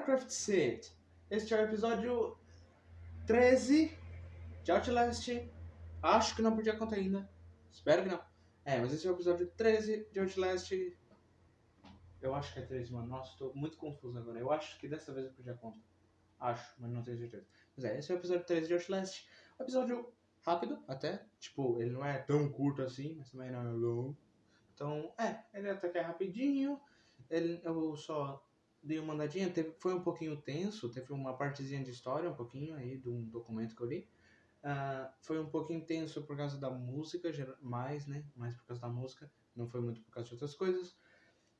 Craft City. Este é o episódio 13 de Outlast. Acho que não perdi a conta ainda. Espero que não. É, mas esse é o episódio 13 de Outlast. Eu acho que é 13, mano. Nossa, tô muito confuso agora. Eu acho que dessa vez eu perdi a conta. Acho, mas não tenho certeza. Mas é, esse é o episódio 13 de Outlast. Episódio rápido, até. Tipo, ele não é tão curto assim, mas também não é longo. Então, é, ele até que é rapidinho. Ele, eu só dei uma andadinha, teve, foi um pouquinho tenso, teve uma partezinha de história, um pouquinho aí, de um documento que eu li. Uh, foi um pouquinho tenso por causa da música, mais, né? Mais por causa da música, não foi muito por causa de outras coisas.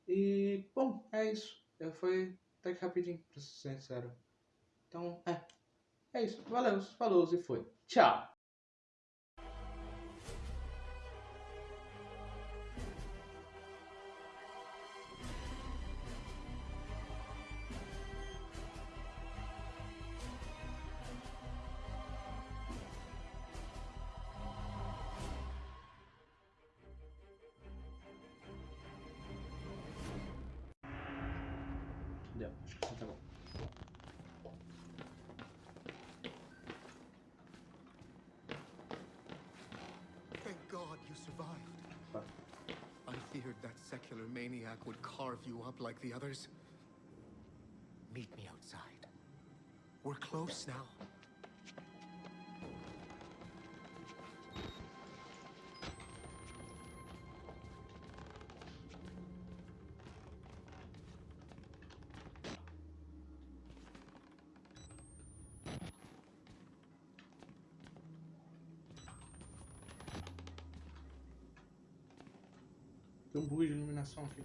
E, bom, é isso. Foi até que rapidinho, pra ser sincero. Então, é. É isso. Valeu, falou e foi. Tchau! That secular maniac would carve you up like the others. Meet me outside. We're close now. Tem um bug de iluminação aqui.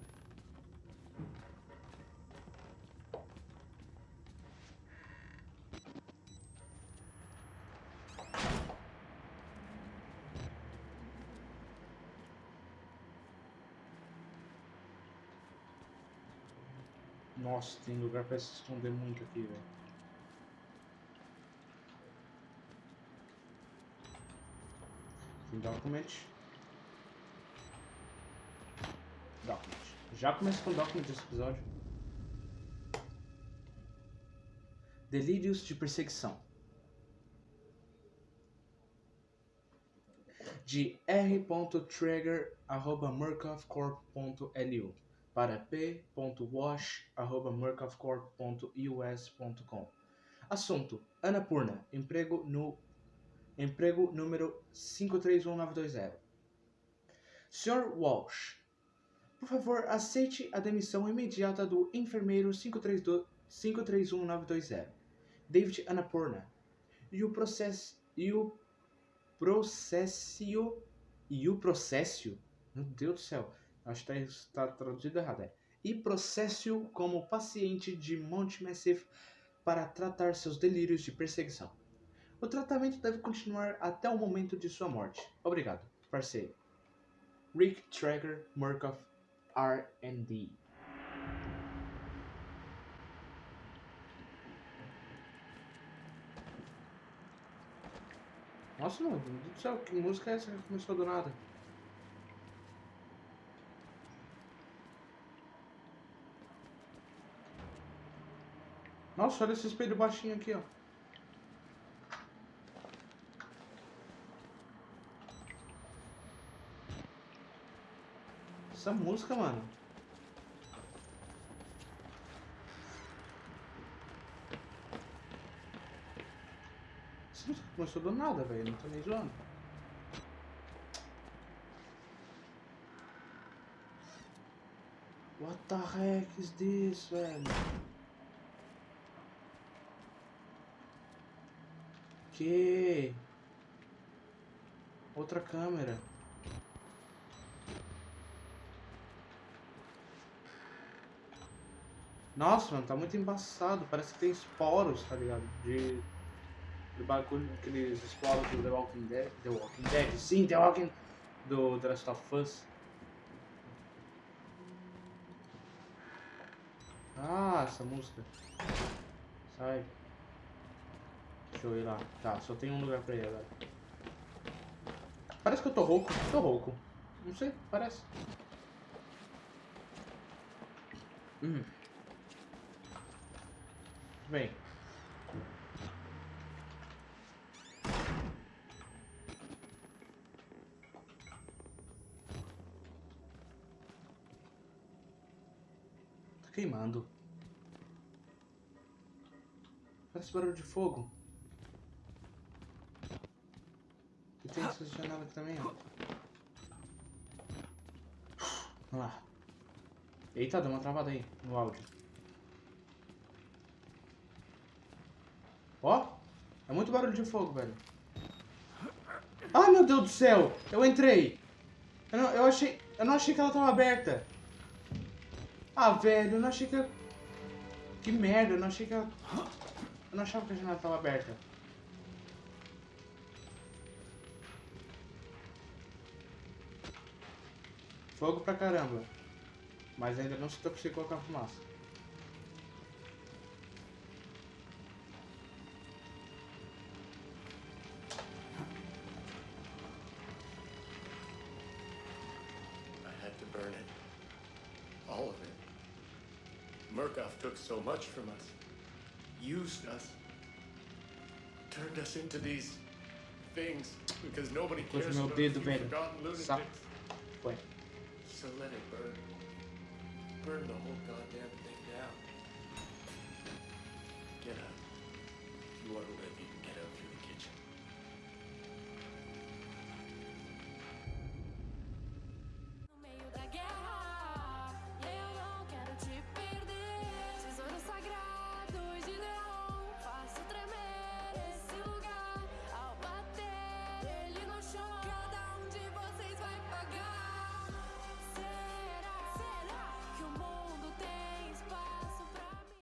Nossa, tem lugar pra se esconder muito aqui, velho. Tem document. Document. Já começa com document desse episódio. Delírios de perseguição. De r.trigger.murkovcorp.lu para p.wash.murkovcorp.us.com Assunto: Anapurna, emprego no emprego número 531920. Sr. Walsh, por favor, aceite a demissão imediata do enfermeiro 532 531920, David Annapurna, e o processo e o processo e o processo, meu Deus do céu, acho que está traduzido errado, é, e processo como paciente de Mount Massive para tratar seus delírios de perseguição. O tratamento deve continuar até o momento de sua morte. Obrigado, parceiro. Rick Traeger Murkoff R&D. Nossa, meu Deus do céu, que música é essa que começou do nada? Nossa, olha esse espelho baixinho aqui, ó. Essa música, mano. Essa música começou do nada, velho. Não tô nem zoando. What the heck is this, velho? Que? Outra câmera. Nossa, mano, tá muito embaçado. Parece que tem esporos, tá ligado? De. Do bagulho, aqueles esporos do The Walking Dead. The Walking Dead, sim, The Walking. Do The Last of Us. Ah, essa música. Sai. Deixa eu ir lá. Tá, só tem um lugar pra ir agora. Parece que eu tô rouco. Tô rouco. Não sei, parece. Hum. Vem. Tá queimando. Parece barulho de fogo. E tem essa janela aqui também, ó. Vamos lá. Eita, deu uma travada aí no áudio. Ó, é muito barulho de fogo, velho. Ai, meu Deus do céu! Eu entrei! Eu não, eu achei, eu não achei que ela tava aberta. Ah, velho, eu não achei que... eu- Que merda, eu não achei que ela... Eu não achava que a janela tava aberta. Fogo pra caramba. Mas ainda não se eu consigo colocar fumaça. had to burn it. All of it. Murkoff took so much from us, used us, turned us into these things because nobody cares about the forgotten lunatics. Wait. So let it burn. Burn the whole goddamn thing down. Get up. You want to live, you